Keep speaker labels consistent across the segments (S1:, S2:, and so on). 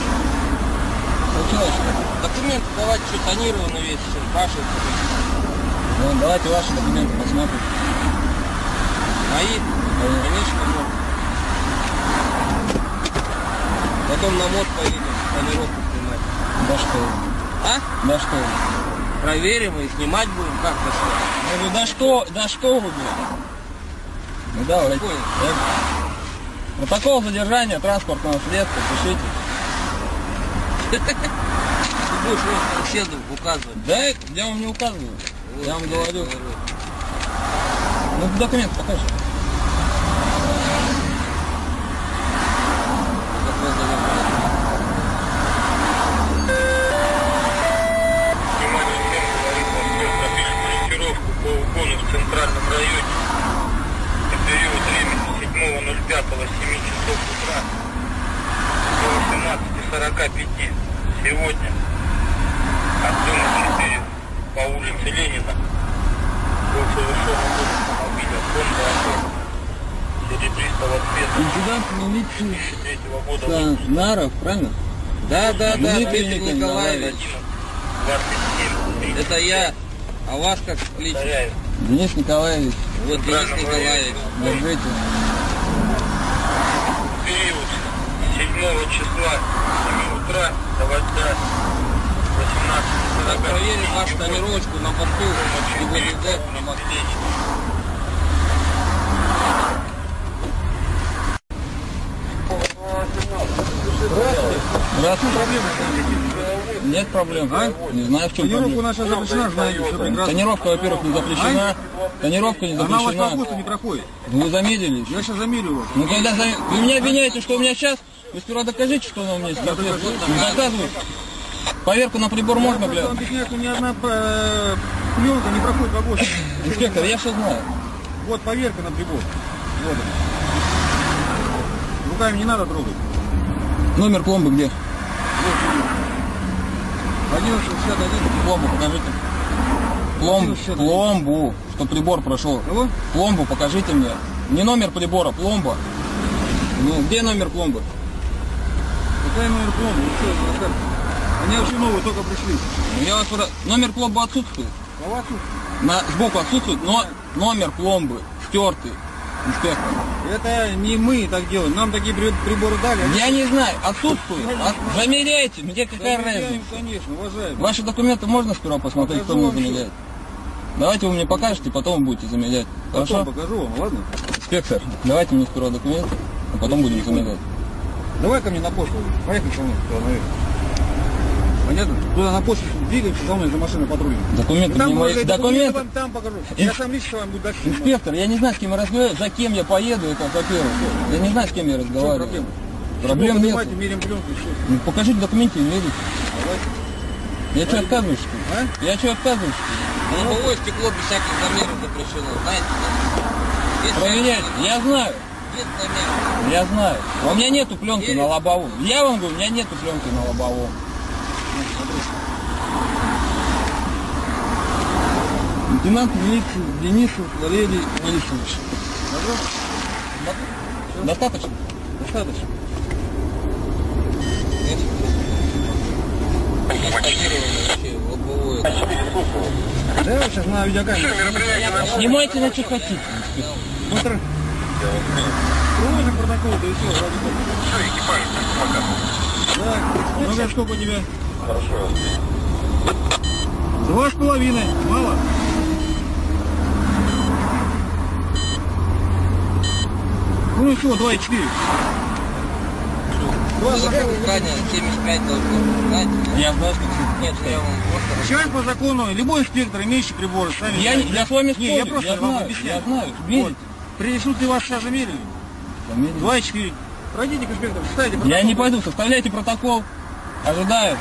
S1: Случилось что?
S2: Документы давайте, что тонировано весь, спрашивают.
S1: Ну, давайте ваши документы посмотрим.
S2: Мои? Конечно, можно. Потом на мод поедем, тонировку снимать.
S1: Да что.
S2: А?
S1: Да что.
S2: Проверим и снимать будем, как то что.
S1: Я говорю, да что, да что вы, блин? Ну? Я- Протокол задержания транспортного средства, пишите.
S2: Ты будешь соседу указывать.
S1: Да, я вам не указываю. Я вам
S2: Вот,
S1: говорю. Ну, документ покажи.
S3: По угону в центральном районе. На период времени 7.05 с 7 часов утра до 18.45 сегодня от дома 4 по улице Ленина был совершен угон автомобиля Honda Accord серебристого цвета
S1: Инцидент милиции
S3: 2003 года выпуска.
S1: Наров, правильно?
S2: Да, да, да,
S1: Дмитрий Николаевич.
S2: Николаевич.
S3: 27
S2: Это я. А вас как кличут?
S1: Денис Николаевич,
S2: Вот Денис
S3: Правильно
S2: Николаевич.
S1: держите.
S3: период 7 числа с 7 утра до 8
S2: Так,
S3: 18
S2: проверим вашу тонировочку на борту ГИБДД на Москве.
S1: Здравствуйте. Нет проблем. А? Не знаю, в чем
S4: Тонировка
S1: проблема.
S4: наша запрещена, знаете, все прекрасно.
S1: Тонировка, во-первых, не запрещена. Тонировка не
S4: Она у вас по
S1: запрещена.
S4: ГОСТу не проходит.
S1: Вы замедлили еще.
S4: Я сейчас замерю вас.
S1: Ну когда за... Вы меня обвиняете, что у меня сейчас? Вы сперва докажите, что она у меня есть. Доказывай. Поверку на прибор можно,
S4: Я
S1: бля?
S4: вам объясняю, что ни одна э, пленка не проходит по ГОСТу.
S1: Инспектор, я все знаю.
S4: Вот поверка на прибор. Вот она. Руками не надо трогать.
S1: Номер пломбы где?
S4: 1161.
S1: Пломбу покажите. Пломбу,
S4: 1161.
S1: пломбу, что прибор прошел.
S4: Кого?
S1: Пломбу покажите мне. Не номер прибора, пломба. Ну, где номер пломбы?
S4: Какая номер пломбы? Что? Они вообще новые только пришли.
S1: Я вас спра- Номер пломбы отсутствует.
S4: Вас тут?
S1: На, сбоку отсутствует, но номер пломбы стертый. Инспектор.
S4: Это не мы так делаем. Нам такие при- приборы дали.
S1: Я не знаю, отсутствует. От- Замеряйте, мне какая
S4: Замеряем,
S1: разница.
S4: конечно, уважаемый.
S1: Ваши документы можно сперва посмотреть, кто
S4: Покажу
S1: мне
S4: вам
S1: замеряет? Давайте вы мне покажете, потом будете замерять.
S4: Потом
S1: Хорошо?
S4: покажу вам, ладно?
S1: Инспектор, давайте мне сперва документы, а потом будем замерять.
S4: Давай ко мне на почту. Поехали со мной туда наверх. Понятно? Туда на почту двигаемся, за мной за машиной патрульной.
S1: Документы
S4: Там
S1: не мои. Документы.
S4: вам там покажу.
S1: Ин-
S4: Я сам лично вам буду дальше.
S1: Инспектор, я не знаю, с кем я разговариваю, за кем я поеду, это во-первых. Я не знаю, с кем я разговариваю.
S4: проблема?
S1: Проблем
S4: Чего
S1: нет.
S4: меряем пленку.
S1: Ну, покажите документы мерите. Я что, отказываюсь, что ли?
S4: А?
S1: Я что, отказываюсь, что ли?
S2: Лобовое стекло без всяких замеров запрещено, знаете? да? Есть
S1: Проверяйте.
S2: замеры,
S1: Я знаю. Я знаю. У меня нету пленки
S2: Верите?
S1: на лобовом. Я вам говорю, у меня нету пленки на лобовом. Лейтенант милиции Денисов Валерий Борисович. Достаточно? Достаточно.
S4: Да, сейчас на видеокамере.
S1: Снимайте на что хотите.
S4: Быстро. Проводим протокол, да и все, ради бога. Все, экипаж, пока. Да, ну как сколько у тебя?
S3: Хорошо.
S4: Два с половиной, мало? Ну и что, 2,4. Два закону,
S2: конечно, 75 должно, знаете?
S1: Я знаю, что
S2: Нет, я вам
S4: по закону любой инспектор, имеющий приборы, сами...
S1: Я, я с вами
S4: спорю, я, просто
S1: я знаю, я знаю,
S4: вот. Принесут
S1: ли
S4: ваши ожерелье? 2-4. Пройдите к инспектору, составите протокол.
S1: Я не пойду, составляйте протокол. Ожидаю.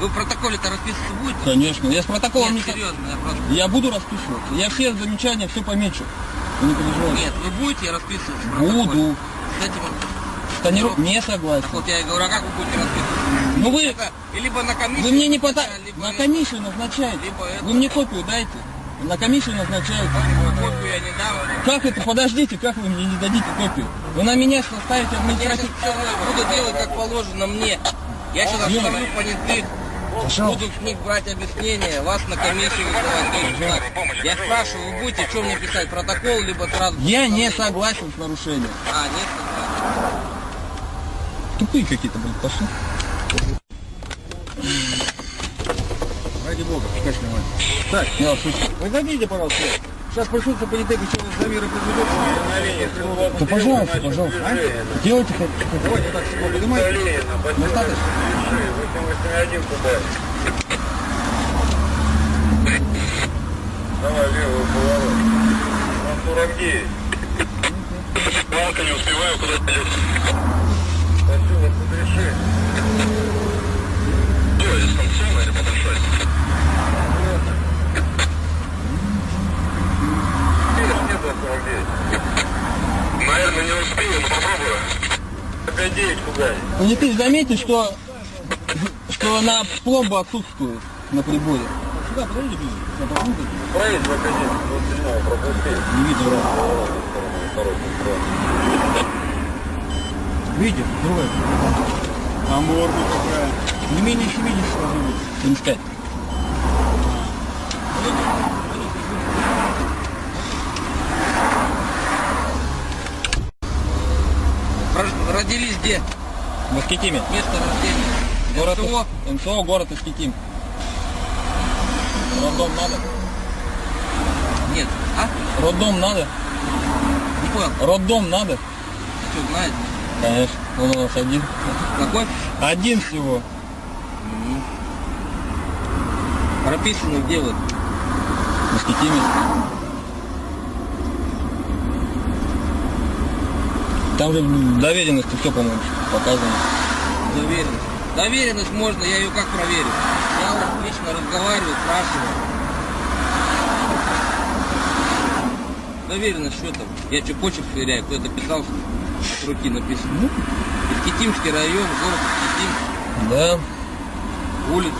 S2: Вы в протоколе-то расписываться будете?
S1: Конечно. Я с протоколом
S2: Нет,
S1: не...
S2: серьезно, я просто...
S1: Я буду расписываться. Я все замечания, все помечу. Вы не переживайте.
S2: Нет, вы будете расписываться в?
S1: Буду.
S2: С этим...
S1: Тониру... Ну, не согласен.
S2: Так вот я и говорю, а как вы будете расписываться?
S1: Ну вы...
S2: Это, либо на комиссию...
S1: Вы мне не пота...
S2: Либо...
S1: На комиссию назначаете.
S2: Либо это...
S1: Вы мне копию дайте. На комиссию назначаете.
S2: Копию я не дам.
S1: Как это? Подождите, как вы мне не дадите копию? Вы на меня ставите
S2: Я сейчас
S1: административный...
S2: буду делать как положено мне. Я сейчас остановлю понятых. Буду с них брать объяснение, вас на комиссию вызывать. Я спрашиваю, вы будете что мне писать, протокол, либо сразу...
S1: Я не согласен с нарушением.
S2: А, нет,
S1: Тупые какие-то, блин, пошли.
S4: Ради бога, пускай снимает. Так, зайдите, пожалуйста. Сейчас присутствие политех еще замеры произведет.
S1: Да пожалуйста, пожалуйста.
S4: А?
S1: Делайте хотите.
S4: Давайте так, стекло поднимайте.
S1: Достаточно?
S3: 881 кубай. Давай левую поворот. На 49. Палка не успеваю, куда пойдет. Хочу вас разрешить. Что, дистанционно или подошать? Видишь, нет на 49. Наверное, не успею, но попробую. 5-9 кубай.
S1: Понятые, заметьте, что, что на пломба отсутствует на приборе.
S4: Сюда подойдите ближе. Я попробую.
S3: Проезд в академию, 27 пропусти.
S1: Не видно.
S4: Видите, другая. А морда какая. Не менее 70 должно быть.
S1: 75.
S2: Рож- Родились где?
S1: В Искитиме.
S2: Место рождения.
S1: Город
S2: МТО?
S1: МСО, город Искитим. Роддом надо?
S2: Нет. А?
S1: Роддом надо?
S2: Не понял.
S1: Роддом надо?
S2: Что, знаете?
S1: Конечно. Он у нас один.
S2: Какой?
S1: Один всего.
S2: Прописано где вы?
S1: В Искитиме. Там же в доверенности все, по-моему, показано.
S2: Доверенность. Доверенность можно, я ее как проверю? Я вот лично разговариваю, спрашиваю. Доверенность что там? Я что, почерк сверяю? Кто это писал? С руки написано. Искитимский район, город Искитим,
S1: Да.
S2: улица.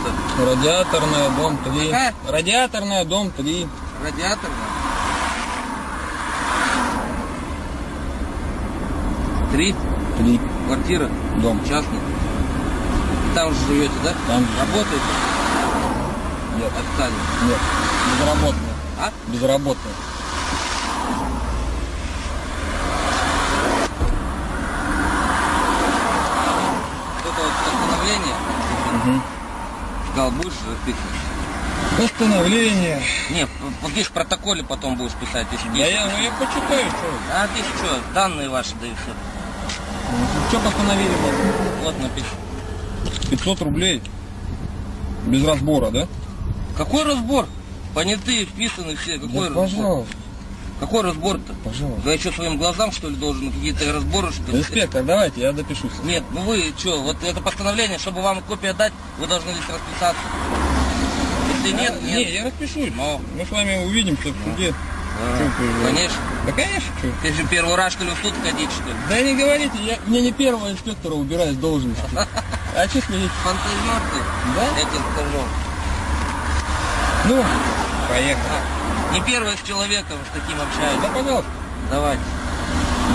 S1: Радиаторная, дом 3.
S2: Какая?
S1: Радиаторная, дом 3.
S2: Радиаторная. Три.
S1: 3.
S2: Квартира.
S1: Дом.
S2: Частный. Там же живете, да?
S1: Там же.
S2: Работаете?
S1: Нет.
S2: Официально.
S1: Нет. Безработная.
S2: А?
S1: Безработная.
S2: Это вот.
S1: Угу.
S2: Сказал, будешь расписывать?
S1: Постановление.
S2: Не, здесь в протоколе потом будешь писать, если
S1: Да я, ну я почитаю, что.
S2: А здесь что, данные ваши, да и все.
S1: Что постановили?
S2: Вот написано.
S1: 500 рублей. Без разбора, да?
S2: Какой разбор? Понятые, вписаны все. Какой
S1: Да,
S2: разбор?
S1: пожалуйста,
S2: Какой разбор-то?
S1: пожалуйста.
S2: Я что, своим глазам, что ли, должен какие-то разборы, что ли?
S1: Инспектор, давайте, я допишусь.
S2: Нет, ну вы что, вот это постановление, чтобы вам копию дать, вы должны здесь расписаться. Если нет, нет.
S1: Не, я распишусь.
S2: Но.
S1: Мы с вами увидимся в суде.
S2: А,
S1: Чё
S2: Конечно.
S1: Да конечно.
S2: Ты же первый раз, что ли, в суд ходить, что ли?
S1: Да не говорите, я, мне не первого инспектора убираю с должности. А что смотрите?
S2: Фантазер ты,
S1: Да?
S2: я тебе скажу.
S1: Ну, поехали.
S2: А, Не первый с человеком с таким
S1: Да,
S2: общаюсь.
S1: пожалуйста.
S2: Давайте.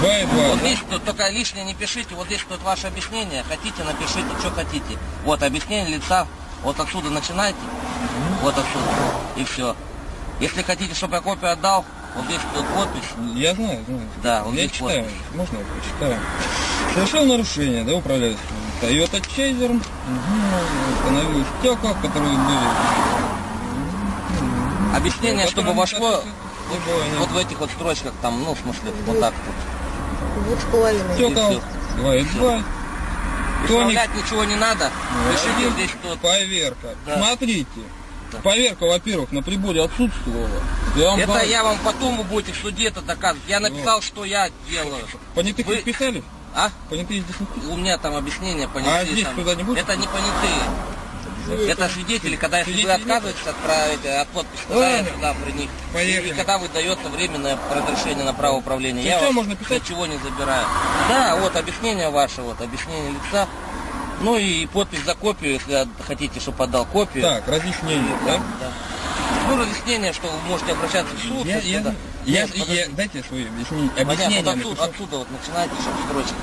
S1: И два.
S2: Вот
S1: да?
S2: здесь тут только лишнее не пишите, вот здесь тут ваше объяснение, хотите, напишите, что хотите. Вот объяснение лица, вот отсюда начинайте, вот отсюда, и все. Если хотите, чтобы я копию отдал, вот здесь подпись,
S1: Я знаю, знаю.
S2: Да, вот
S1: я
S2: здесь
S1: читаю.
S2: подпись.
S1: Можно я прочитаю? Совершил нарушение, да, управляющий. Toyota Chaser. Угу. Установил стекла, которые были.
S2: Объяснение, чтобы
S1: которые
S2: вошло
S1: не было, нет.
S2: вот в этих вот строчках там, ну, в смысле, вот так вот.
S5: Двух с половиной.
S1: Стекол.
S2: всё.
S1: Два и два. Тоник.
S2: Исправлять ничего не надо, пишите
S1: Один.
S2: здесь тут.
S1: Поверка.
S2: Да.
S1: Смотрите.
S2: Да.
S1: Поверка, во-первых, на приборе отсутствовала. Я вам
S2: Это
S1: говорю,
S2: я вам потом вы будете в суде это доказывать. Я написал, что я делаю.
S1: Понятых
S2: Вы-
S1: писали?
S2: А?
S1: Понятые здесь не писали?
S2: У меня там объяснение понятые.
S1: А здесь
S2: там.
S1: туда не будет?
S2: Это не понятые. Это свидетели, когда если вы отказываетесь отправить от подписи, тогда я сюда при них.
S1: Поехали.
S2: И когда выдается временное разрешение на право управления,
S1: Ну
S2: я вас
S1: можно писать?
S2: ничего не забираю. Да, вот объяснение ваше, вот объяснение лица. Ну и подпись за копию, если хотите, чтобы отдал копию.
S1: Так, разъяснение, да?
S2: Да. Ну, разъяснение, что вы можете обращаться в суд.
S1: Я, я. Я,
S2: Нет,
S1: я- дайте свои объяснения.
S2: Понятно,
S1: объяснения
S2: вот отсюда, отсюда вот начинайте сейчас строчки.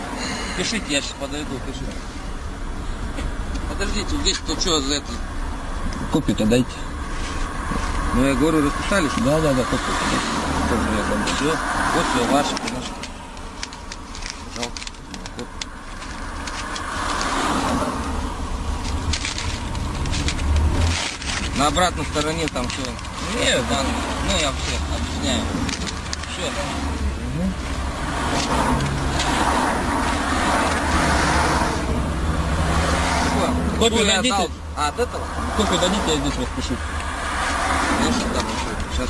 S2: Пишите, я сейчас подойду, пишите. Подождите, здесь то что за это?
S1: Копию-то дайте.
S2: Ну я говорю, расписались?
S1: Да, да, да. Копию дам.
S2: Все, вот все ваше, конечно. Пожалуйста. Вот. На обратной стороне там все.
S1: Нет, да.
S2: Ну я все объясняю. Все.
S1: Копию дадите?
S2: А, от этого?
S1: Копию дадите, я здесь распишу.
S2: Сейчас.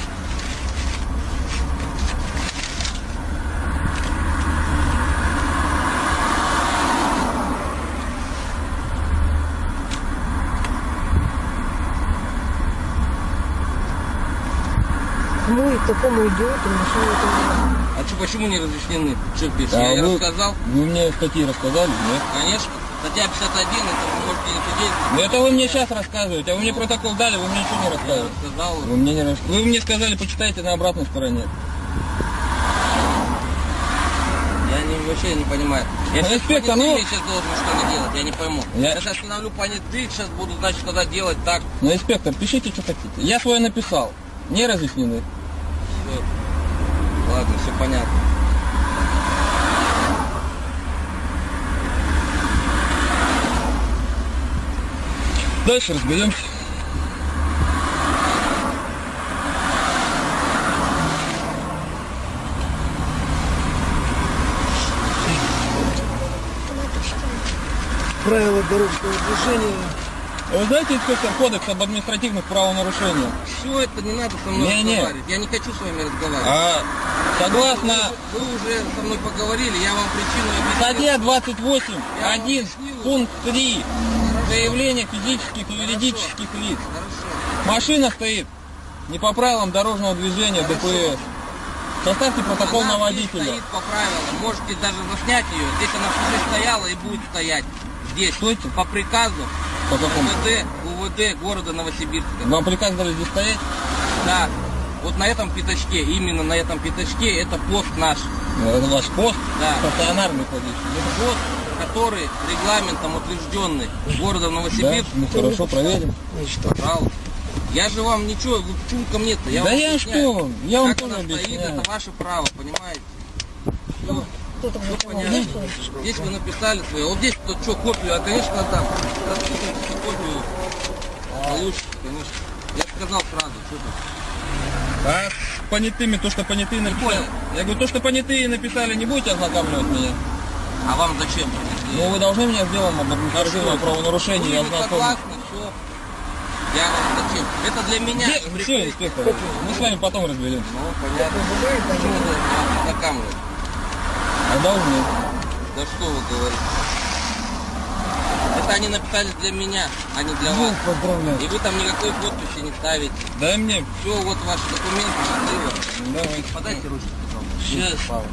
S5: Такому идиоту машину это
S2: А что, почему не разъяснены? Что пишешь?
S1: А
S2: я
S1: вы-
S2: рассказал?
S1: Вы мне статьи рассказали, нет?
S2: Конечно. Статья 51, это вы можете не судить.
S1: Ну это вы мне сейчас рассказываете, а вы мне протокол дали, вы мне ничего не
S2: Я
S1: рассказываете.
S2: рассказал.
S1: Вы мне не рас- Вы мне сказали, почитайте на обратной стороне.
S2: Я не, вообще не понимаю. Я сейчас
S1: инспектор,
S2: понятые
S1: ну-
S2: сейчас должен что-то делать, я не пойму.
S1: Я-
S2: Я, сейчас остановлю понятых, сейчас буду, значит, тогда делать так.
S1: Ну, инспектор, пишите, что хотите. Я свое написал. Не разъяснены.
S2: Все. Ладно, все понятно.
S1: Дальше разберемся.
S4: Правила дорожного движения.
S1: Вы знаете, инспектор, кодекс об административных правонарушениях?
S2: Все это не надо со мной
S1: Не-не.
S2: разговаривать. Я не хочу с вами разговаривать.
S1: А согласно
S2: Вы, уже со мной поговорили, я вам причину объяснил.
S1: статье 28,
S2: Я вам
S1: 1,
S2: объяснил.
S1: пункт 3, заявление физических и юридических лиц.
S2: Хорошо.
S1: Машина стоит не по правилам дорожного движения ДПС. Составьте протокол
S2: Она
S1: на водителя.
S2: стоит по правилам. Можете даже заснять ее. Здесь она уже стояла и будет стоять. Здесь.
S1: Стойте.
S2: По приказу
S1: По какому?
S2: УВД, УВД города Новосибирска.
S1: Вам приказ дали здесь стоять?
S2: Да. Вот на этом пятачке, именно на этом пятачке, это пост наш.
S1: Это ваш пост
S2: Да.
S1: стационарный ходит.
S2: Это пост, который регламентом утвержденный городом
S1: Да,
S2: Новосибирск.
S1: мы хорошо проверим.
S2: Пожалуйста. Я же вам ничего, вы почему ко мне-то? Я
S1: Да
S2: вам
S1: я
S2: объясняю.
S1: что, я вам
S2: как
S1: тоже
S2: она стоит,
S1: объясняю.
S2: это ваше право, понимаете? Всё.
S5: кто-то
S2: Все
S5: уже
S2: понятно. Здесь вы написали свое. Вот здесь тут что, копию, а конечно. Распишите копию. Получите, конечно. Я сказал сразу, что тут.
S1: А с понятыми, то, что понятые написали.
S2: понял.
S1: Я говорю, то, что понятые написали, не будете ознакомливать меня.
S2: А вам зачем?
S1: Ну, вы должны меня с делом об административном правонарушении
S2: Вы не
S1: ознакомить.
S2: согласны, все. Я зачем? Это для меня.
S1: Все,
S2: прикрытие.
S1: инспектор, мы с вами потом разберемся.
S2: Ну, понятно. Почему вы меня ознакомливаете?
S1: А должны.
S2: Да что вы говорите? Это они написали для меня, а не для вас.
S1: поздравляю.
S2: И вы там никакой подписи не ставите.
S1: Дай мне,
S2: Все, вот ваши документы, счастливо.
S1: давайте.
S2: Подайте ручку, пожалуйста. Сейчас.